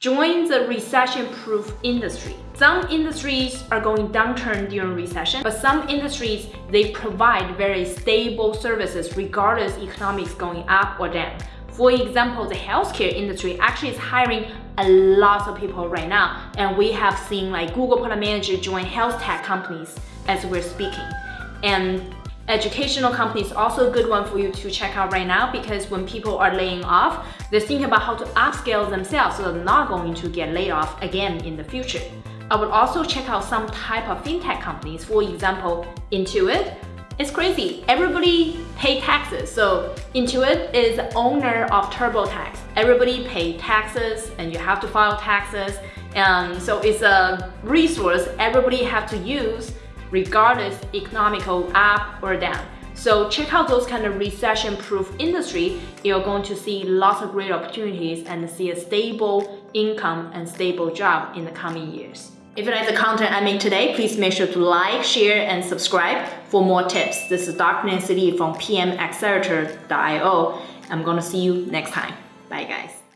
Join the recession-proof industry. Some industries are going downturn during recession, but some industries, they provide very stable services regardless economics going up or down. For example, the healthcare industry actually is hiring a lot of people right now, and we have seen like Google product manager join health tech companies as we're speaking. And Educational companies also a good one for you to check out right now because when people are laying off, they're thinking about how to upscale themselves so they're not going to get laid off again in the future. I would also check out some type of fintech companies. For example, Intuit. It's crazy. Everybody pay taxes. So Intuit is owner of TurboTax. Everybody pay taxes and you have to file taxes. And so it's a resource everybody have to use regardless economical up or down. So check out those kind of recession-proof industry. You're going to see lots of great opportunities and see a stable income and stable job in the coming years. If you like the content I made today, please make sure to like, share, and subscribe for more tips. This is Dr. Nancy Li from PMAccelerator.io. I'm gonna see you next time. Bye guys.